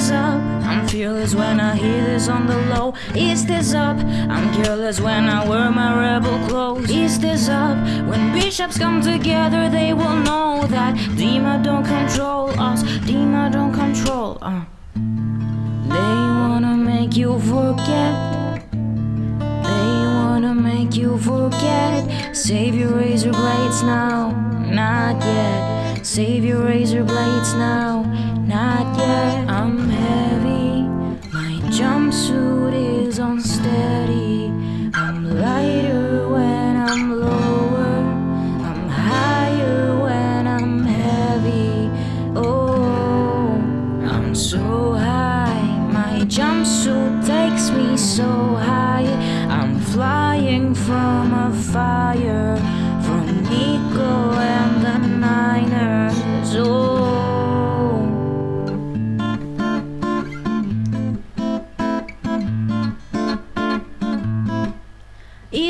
this up? I'm fearless when I hear this on the low. Is this up? I'm careless when I wear my rebel clothes. Is this up? When bishops come together, they will know that Dema don't control us. Dema don't control. Uh. They wanna make you forget. They wanna make you forget. Save your razor blades now, not yet. Save your razor blades now, not yet. I'm heavy, my jumpsuit is unsteady. I'm lighter when I'm lower, I'm higher when I'm heavy. Oh, I'm so high, my jumpsuit takes me so high.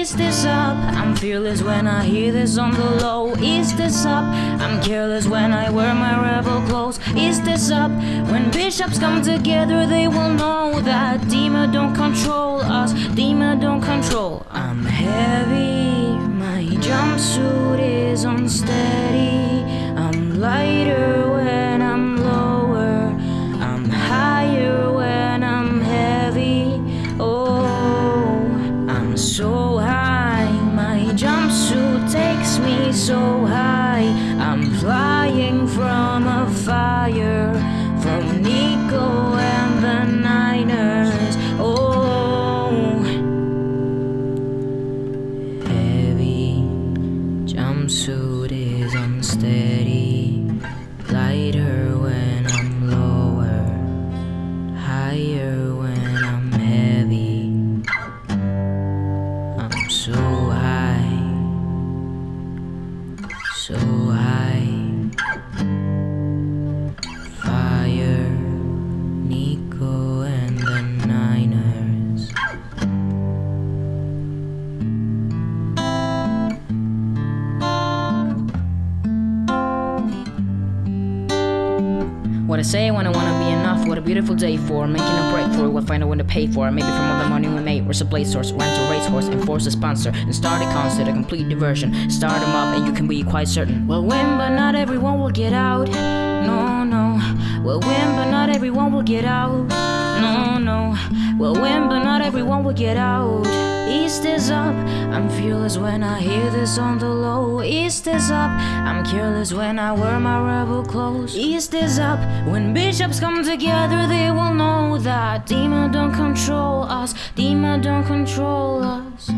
Is this up? I'm fearless when I hear this on the low. Is this up? I'm careless when I wear my rebel clothes. Is this up? When bishops come together, they will know that Dema don't control us. Dema don't control. I'm heavy, my jumpsuit is unsteady. So high. I'm flying from a fire from Nico and the Niners. Oh, heavy jumpsuit is unsteady. Lighter when What I say when I wanna be enough, what a beautiful day for Making a breakthrough, we'll find a way to pay for Maybe from all the money we made, where's a blade source, rent a racehorse, enforce a sponsor. And start a concert, a complete diversion. Start them up and you can be quite certain. We'll win but not everyone will get out. No, no. We'll win but not everyone will get out. No, no. We'll win but everyone will get out. East is up, I'm fearless when I hear this on the low. East is up, I'm careless when I wear my rebel clothes. East is up, when bishops come together they will know that Dema don't control us, Dema don't control us